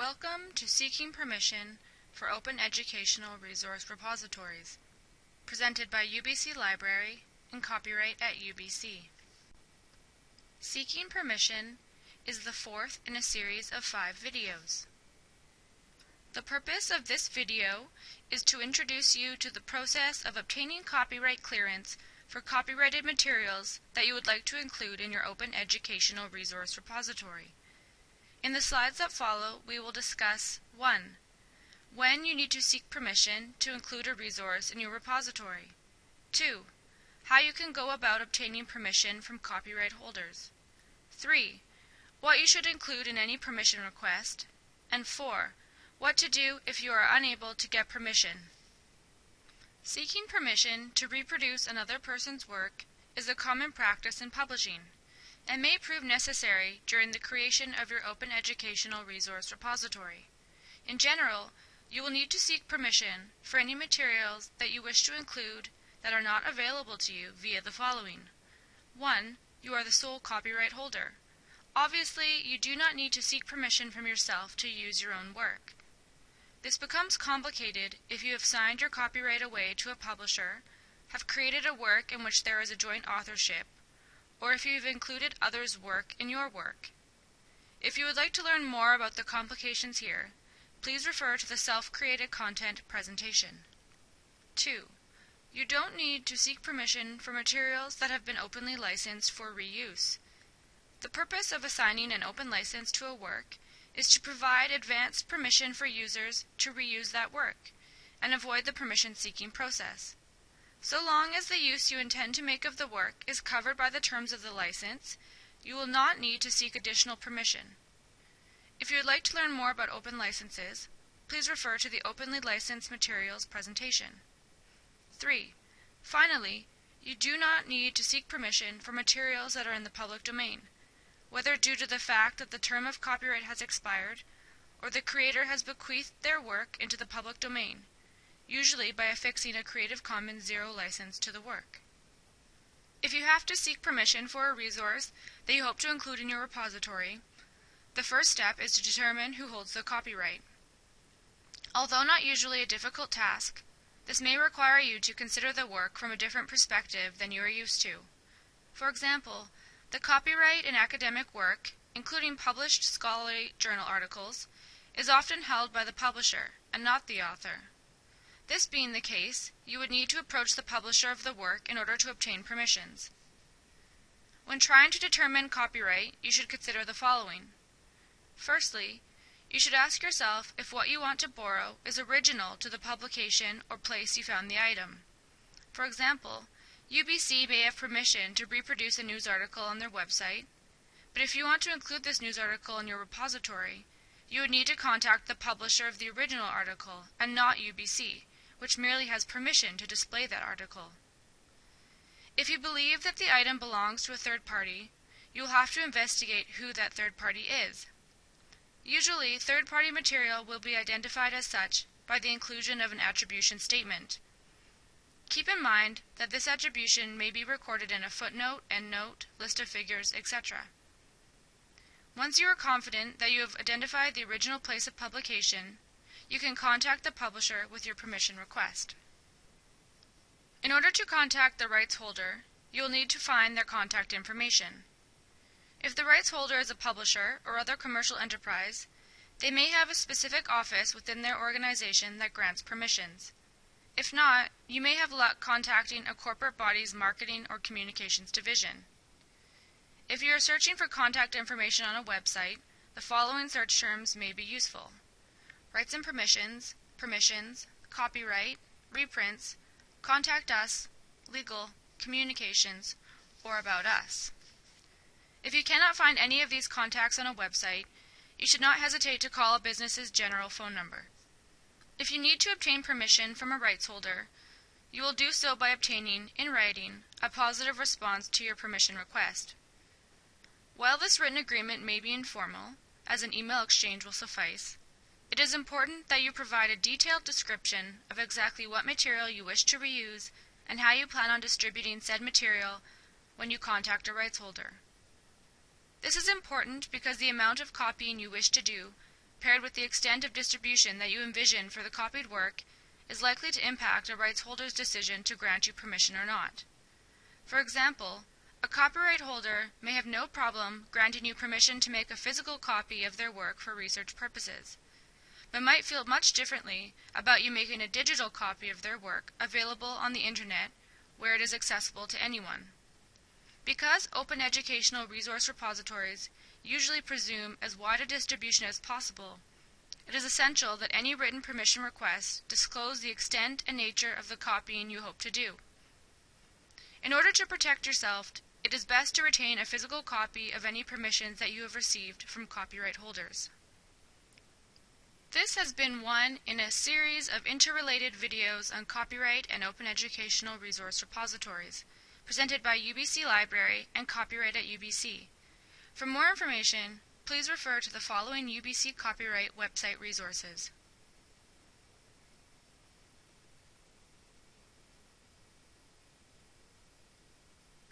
Welcome to Seeking Permission for Open Educational Resource Repositories, presented by UBC Library and copyright at UBC. Seeking Permission is the fourth in a series of five videos. The purpose of this video is to introduce you to the process of obtaining copyright clearance for copyrighted materials that you would like to include in your Open Educational Resource Repository. In the slides that follow, we will discuss 1. When you need to seek permission to include a resource in your repository. 2. How you can go about obtaining permission from copyright holders. 3. What you should include in any permission request. And 4. What to do if you are unable to get permission. Seeking permission to reproduce another person's work is a common practice in publishing and may prove necessary during the creation of your Open Educational Resource Repository. In general, you will need to seek permission for any materials that you wish to include that are not available to you via the following. 1. You are the sole copyright holder. Obviously, you do not need to seek permission from yourself to use your own work. This becomes complicated if you have signed your copyright away to a publisher, have created a work in which there is a joint authorship, or if you have included others' work in your work. If you would like to learn more about the complications here, please refer to the self-created content presentation. 2. You don't need to seek permission for materials that have been openly licensed for reuse. The purpose of assigning an open license to a work is to provide advanced permission for users to reuse that work and avoid the permission seeking process. So long as the use you intend to make of the work is covered by the terms of the license, you will not need to seek additional permission. If you would like to learn more about open licenses, please refer to the Openly Licensed Materials presentation. 3. Finally, you do not need to seek permission for materials that are in the public domain, whether due to the fact that the term of copyright has expired, or the creator has bequeathed their work into the public domain, usually by affixing a Creative Commons Zero license to the work. If you have to seek permission for a resource that you hope to include in your repository, the first step is to determine who holds the copyright. Although not usually a difficult task, this may require you to consider the work from a different perspective than you are used to. For example, the copyright in academic work, including published scholarly journal articles, is often held by the publisher and not the author. This being the case, you would need to approach the publisher of the work in order to obtain permissions. When trying to determine copyright, you should consider the following. Firstly, you should ask yourself if what you want to borrow is original to the publication or place you found the item. For example, UBC may have permission to reproduce a news article on their website, but if you want to include this news article in your repository, you would need to contact the publisher of the original article and not UBC, which merely has permission to display that article. If you believe that the item belongs to a third party, you will have to investigate who that third party is. Usually, third party material will be identified as such by the inclusion of an attribution statement. Keep in mind that this attribution may be recorded in a footnote, endnote, list of figures, etc. Once you are confident that you have identified the original place of publication, you can contact the publisher with your permission request. In order to contact the rights holder, you will need to find their contact information. If the rights holder is a publisher or other commercial enterprise, they may have a specific office within their organization that grants permissions. If not, you may have luck contacting a corporate body's marketing or communications division. If you are searching for contact information on a website, the following search terms may be useful rights and permissions, permissions, copyright, reprints, contact us, legal, communications, or about us. If you cannot find any of these contacts on a website, you should not hesitate to call a business's general phone number. If you need to obtain permission from a rights holder, you will do so by obtaining, in writing, a positive response to your permission request. While this written agreement may be informal, as an email exchange will suffice, it is important that you provide a detailed description of exactly what material you wish to reuse and how you plan on distributing said material when you contact a rights holder. This is important because the amount of copying you wish to do paired with the extent of distribution that you envision for the copied work, is likely to impact a rights holder's decision to grant you permission or not. For example, a copyright holder may have no problem granting you permission to make a physical copy of their work for research purposes, but might feel much differently about you making a digital copy of their work available on the internet where it is accessible to anyone. Because open educational resource repositories usually presume as wide a distribution as possible, it is essential that any written permission request disclose the extent and nature of the copying you hope to do. In order to protect yourself, it is best to retain a physical copy of any permissions that you have received from copyright holders. This has been one in a series of interrelated videos on copyright and open educational resource repositories, presented by UBC Library and Copyright at UBC. For more information, please refer to the following UBC Copyright website resources.